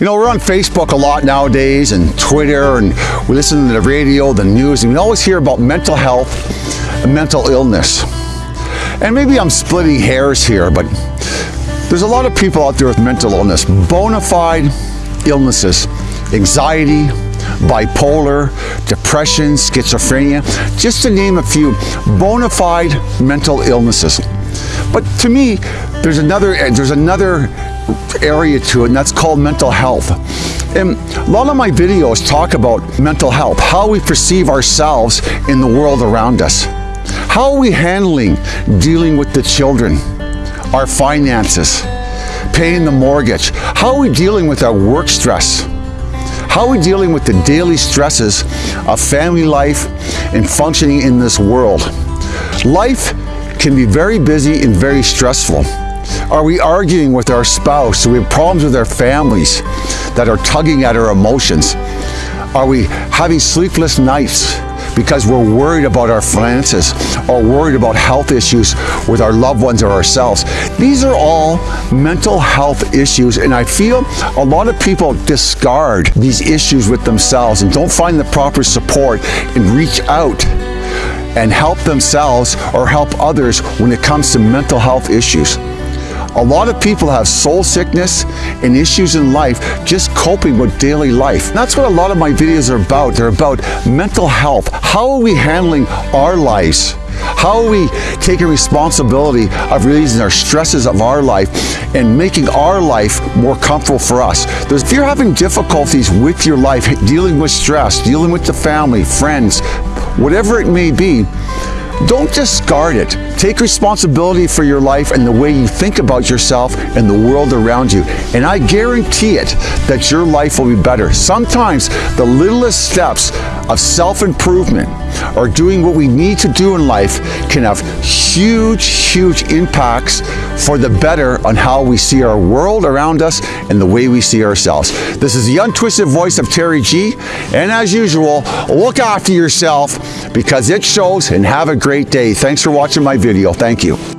You know, we're on Facebook a lot nowadays and Twitter and we listen to the radio, the news, and we always hear about mental health and mental illness. And maybe I'm splitting hairs here, but there's a lot of people out there with mental illness, bona fide illnesses, anxiety, bipolar, depression, schizophrenia, just to name a few bona fide mental illnesses. But to me, there's another, there's another area to it, and that's called mental health. And a lot of my videos talk about mental health, how we perceive ourselves in the world around us. How are we handling dealing with the children, our finances, paying the mortgage? How are we dealing with our work stress? How are we dealing with the daily stresses of family life and functioning in this world? Life can be very busy and very stressful. Are we arguing with our spouse? Do we have problems with our families that are tugging at our emotions? Are we having sleepless nights because we're worried about our finances or worried about health issues with our loved ones or ourselves. These are all mental health issues and I feel a lot of people discard these issues with themselves and don't find the proper support and reach out and help themselves or help others when it comes to mental health issues. A lot of people have soul sickness and issues in life just coping with daily life. And that's what a lot of my videos are about. They're about mental health. How are we handling our lives? How are we taking responsibility of releasing our stresses of our life and making our life more comfortable for us? There's, if you're having difficulties with your life, dealing with stress, dealing with the family, friends, whatever it may be, don't discard it. Take responsibility for your life and the way you think about yourself and the world around you. And I guarantee it that your life will be better. Sometimes the littlest steps of self-improvement or doing what we need to do in life can have huge, huge impacts for the better on how we see our world around us and the way we see ourselves. This is the untwisted voice of Terry G. And as usual, look after yourself because it shows and have a great day. Thanks for watching my video. Thank you.